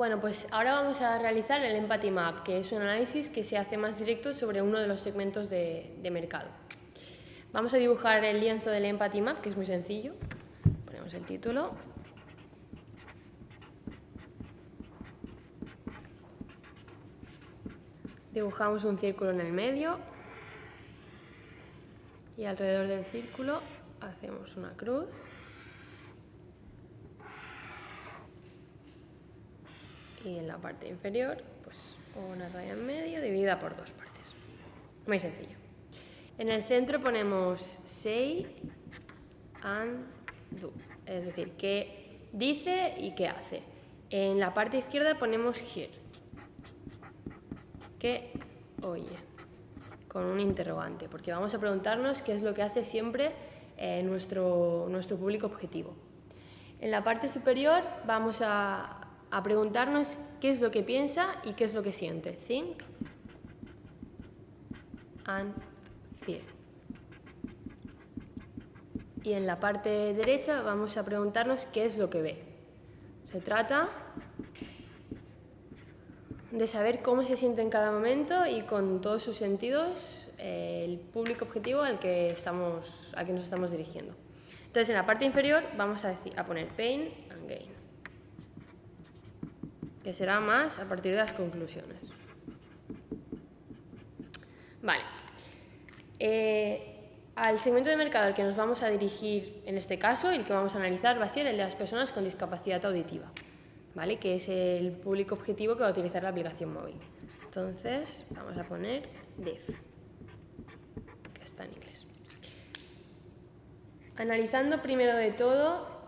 Bueno, pues ahora vamos a realizar el Empathy Map, que es un análisis que se hace más directo sobre uno de los segmentos de, mercado. Vamos a dibujar el lienzo del Empathy Map, que es muy sencillo. Ponemos el título. Dibujamos un círculo en el medio y alrededor del círculo hacemos una cruz. Y en la parte inferior pues una raya en medio dividida por dos partes. Muy sencillo. En el centro ponemos say and do, es decir, qué dice y qué hace. En la parte izquierda ponemos hear, que oye, con un interrogante, porque vamos a preguntarnos qué es lo que hace siempre eh, nuestro, nuestro público objetivo. En la parte superior vamos a, a preguntarnos qué es lo que piensa y qué es lo que siente. Think and feel. Y en la parte derecha vamos a preguntarnos qué es lo que ve. Se trata de saber cómo se siente en cada momento y con todos sus sentidos eh, el público objetivo al que, estamos, al que nos estamos dirigiendo. Entonces, en la parte inferior vamos a, decir, a poner pain and gain que será más a partir de las conclusiones. Vale. Eh, al segmento de mercado al que nos vamos a dirigir en este caso y el que vamos a analizar va a ser el de las personas con discapacidad auditiva, ¿vale? que es el público objetivo que va a utilizar la aplicación móvil. Entonces, vamos a poner DEF, que está en inglés. Analizando primero de todo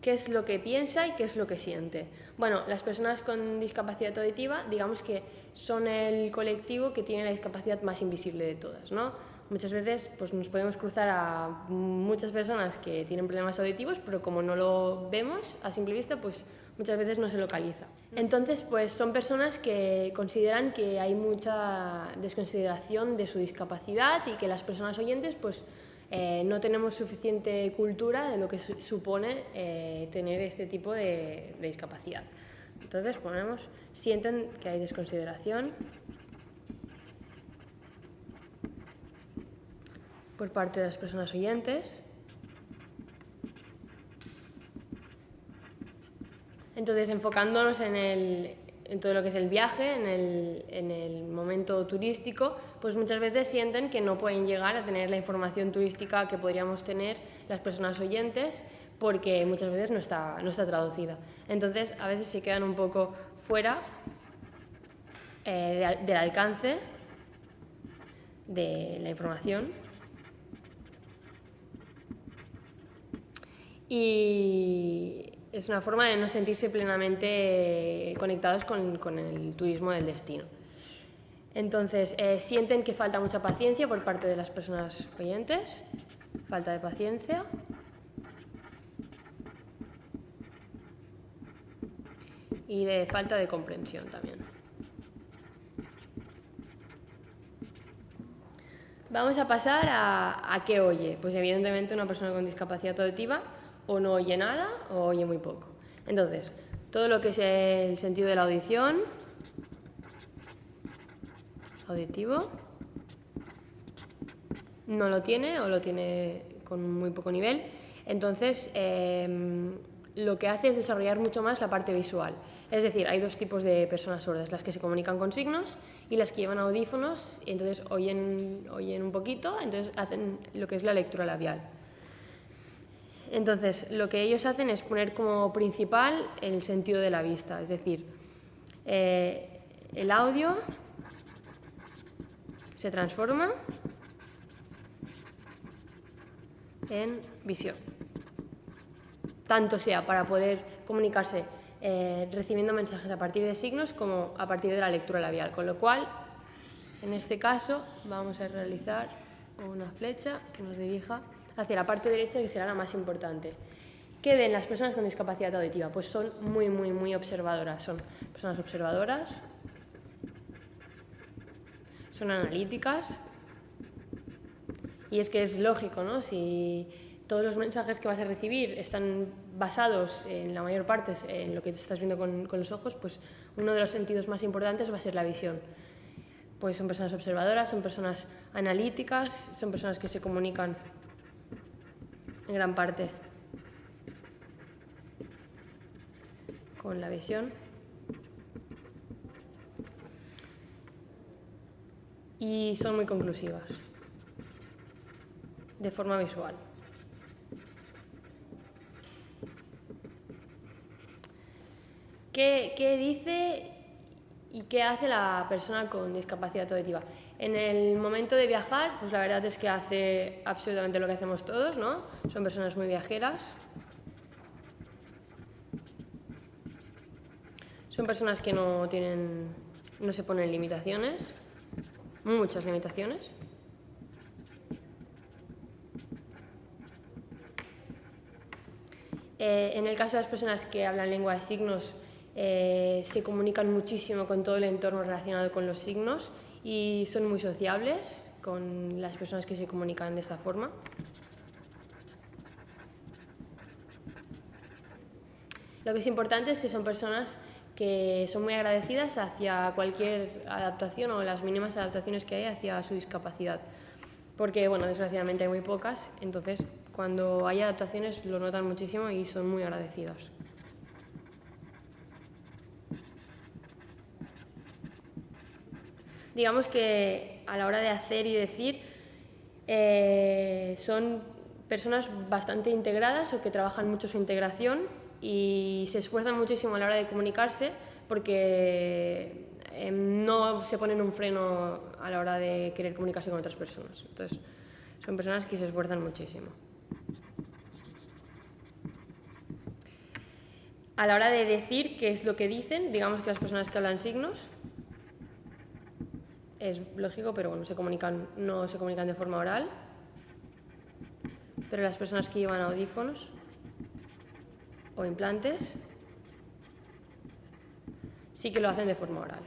qué es lo que piensa y qué es lo que siente. Bueno, las personas con discapacidad auditiva, digamos que son el colectivo que tiene la discapacidad más invisible de todas, ¿no? Muchas veces pues, nos podemos cruzar a muchas personas que tienen problemas auditivos, pero como no lo vemos a simple vista, pues muchas veces no se localiza. Entonces, pues son personas que consideran que hay mucha desconsideración de su discapacidad y que las personas oyentes, pues eh, no tenemos suficiente cultura de lo que supone eh, tener este tipo de, discapacidad. Entonces ponemos, sienten que hay desconsideración por parte de las personas oyentes. Entonces, enfocándonos en, el, en todo lo que es el viaje, en el, en el, momento turístico, pues muchas veces sienten que no pueden llegar a tener la información turística que podríamos tener las personas oyentes porque muchas veces no está, no está traducida. Entonces, a veces se quedan un poco fuera eh, del alcance de la información. Y es una forma de no sentirse plenamente conectados con, el turismo del destino. Entonces, eh, sienten que falta mucha paciencia por parte de las personas oyentes, falta de paciencia. Y de falta de comprensión también. Vamos a pasar a, a qué oye. Pues evidentemente una persona con discapacidad auditiva o no oye nada o oye muy poco. Entonces, todo lo que es el sentido de la audición, auditivo, no lo tiene o lo tiene con muy poco nivel. Entonces, em, lo que hace es desarrollar mucho más la parte visual. Es decir, hay dos tipos de personas sordas, las que se comunican con signos y las que llevan audífonos y entonces oyen, oyen un poquito, entonces hacen lo que es la lectura labial. Entonces, lo que ellos hacen es poner como principal el sentido de la vista, es decir, eh, el audio se transforma en visión. Tanto sea para poder comunicarse eh, recibiendo mensajes a partir de signos como a partir de la lectura labial. Con lo cual, en este caso, vamos a realizar una flecha que nos dirija hacia la parte derecha, que será la más importante. ¿Qué ven las personas con discapacidad auditiva? Pues son muy, muy, muy observadoras. Son personas observadoras, son analíticas, y es que es lógico, ¿no? Si todos los mensajes que vas a recibir están basados en la mayor parte en lo que estás viendo con, con los ojos, pues uno de los sentidos más importantes va a ser la visión. Pues son personas observadoras, son personas analíticas, son personas que se comunican en gran parte con la visión. Y son muy conclusivas, de forma visual. ¿Qué, qué dice y qué hace la persona con discapacidad auditiva? En el momento de viajar, pues la verdad es que hace absolutamente lo que hacemos todos, ¿no? Son personas muy viajeras. Son personas que no tienen, no se ponen limitaciones, muchas limitaciones. Eh, en el caso de las personas que hablan lengua de signos, eh, se comunican muchísimo con todo el entorno relacionado con los signos y son muy sociables con las personas que se comunican de esta forma. Lo que es importante es que son personas que son muy agradecidas hacia cualquier adaptación o las mínimas adaptaciones que hay hacia su discapacidad. Porque, bueno, desgraciadamente hay muy pocas, entonces cuando hay adaptaciones lo notan muchísimo y son muy agradecidos. digamos que a la hora de hacer y decir eh, son personas bastante integradas o que trabajan mucho su integración y se esfuerzan muchísimo a la hora de comunicarse porque em, no se ponen un freno a la hora de querer comunicarse con otras personas. Entonces, son personas que se esfuerzan muchísimo. A la hora de decir qué es lo que dicen, digamos que las personas que hablan signos, es lógico, pero bueno, se comunican, no se comunican de forma oral. Pero las personas que llevan audífonos o implantes sí que lo hacen de forma oral.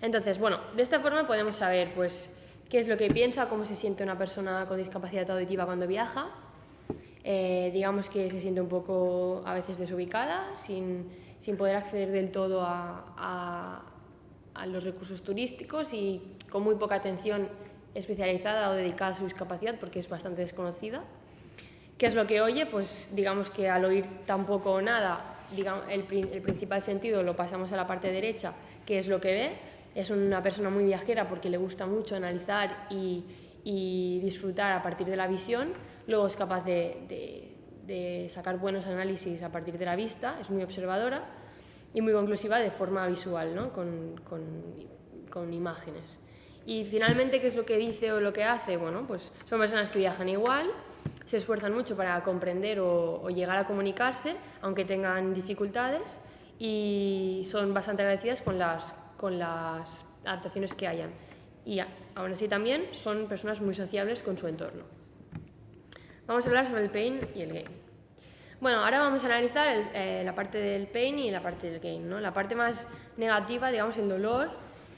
Entonces, bueno, de esta forma podemos saber pues, qué es lo que piensa, cómo se siente una persona con discapacidad auditiva cuando viaja. Eh, digamos que se siente un poco a veces desubicada, sin, sin poder acceder del todo a a los recursos turísticos y con muy poca atención especializada o dedicada a su discapacidad porque es bastante desconocida. ¿Qué es lo que oye? Pues digamos que al oír tampoco o nada, digamos, el, el, principal sentido lo pasamos a la parte derecha, que es lo que ve. Es una persona muy viajera porque le gusta mucho analizar y, y disfrutar a partir de la visión. Luego es capaz de, de, de sacar buenos análisis a partir de la vista, es muy observadora y muy conclusiva de forma visual, ¿no? con, con, con, imágenes. Y finalmente, ¿qué es lo que dice o lo que hace? Bueno, pues son personas que viajan igual, se esfuerzan mucho para comprender o, o llegar a comunicarse, aunque tengan dificultades, y son bastante agradecidas con las, con las adaptaciones que hayan. Y aún así también son personas muy sociables con su entorno. Vamos a hablar sobre el pain y el gain. Bueno, ahora vamos a analizar eh, la parte del pain y la parte del gain. ¿no? La parte más negativa, digamos, el dolor,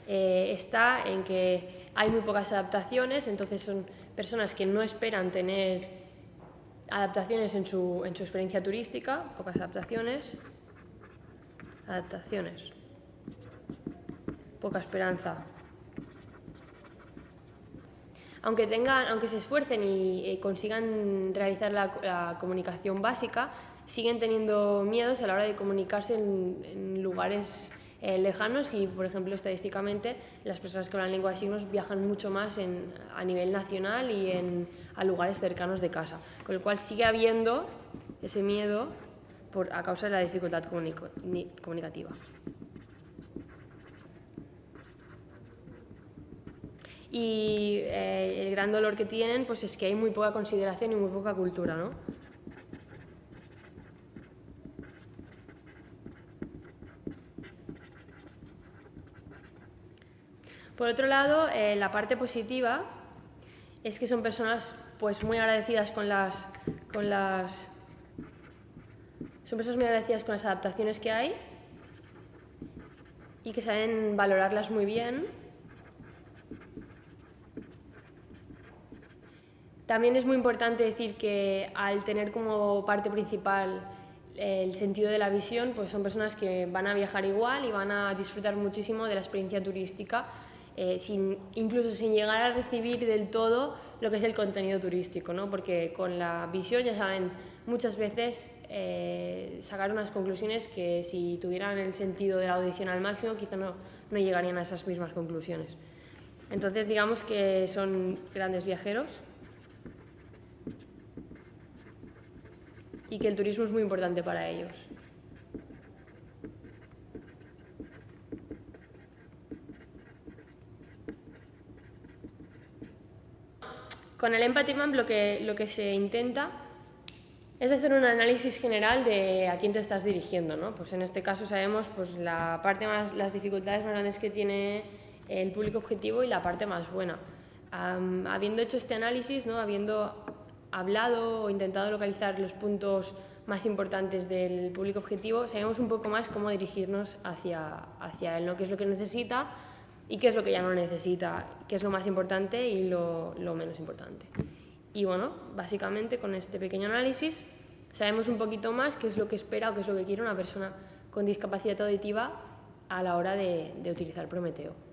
eh, está en que hay muy pocas adaptaciones, entonces son personas que no esperan tener adaptaciones en su, en su experiencia turística, pocas adaptaciones, adaptaciones, poca esperanza. Aunque, tengan, aunque se esfuercen y eh, consigan realizar la, comunicación básica, siguen teniendo miedos a la hora de comunicarse en, lugares eh, lejanos y, por ejemplo, estadísticamente, las personas que hablan lengua de signos viajan mucho más a nivel nacional y en, a lugares cercanos de casa, con lo cual sigue habiendo ese miedo por, a causa de la dificultad comunicativa. y eh, el gran dolor que tienen pues es que hay muy poca consideración y muy poca cultura, ¿no? Por otro lado, eh, la parte positiva es que son personas pues muy agradecidas con las, con las son personas muy agradecidas con las adaptaciones que hay y que saben valorarlas muy bien. También es muy importante decir que al tener como parte principal el sentido de la visión, pues son personas que van a viajar igual y van a disfrutar muchísimo de la experiencia turística, eh, sin, incluso sin llegar a recibir del todo lo que es el contenido turístico, ¿no? porque con la visión, ya saben, muchas veces eh, sacar unas conclusiones que si tuvieran el sentido de la audición al máximo, quizá no, no llegarían a esas mismas conclusiones. Entonces, digamos que son grandes viajeros y que el turismo es muy importante para ellos. Con el Empathy Map lo que, lo que se intenta es hacer un análisis general de a quién te estás dirigiendo. ¿no? Pues en este caso sabemos pues, la parte más, las dificultades más grandes que tiene el público objetivo y la parte más buena. habiendo hecho este análisis, ¿no? habiendo hablado o intentado localizar los puntos más importantes del público objetivo, sabemos un poco más cómo dirigirnos hacia, hacia él, ¿no? qué es lo que necesita y qué es lo que ya no necesita, qué es lo más importante y lo, menos importante. Y bueno, básicamente con este pequeño análisis sabemos un poquito más qué es lo que espera o qué es lo que quiere una persona con discapacidad auditiva a la hora de utilizar Prometeo.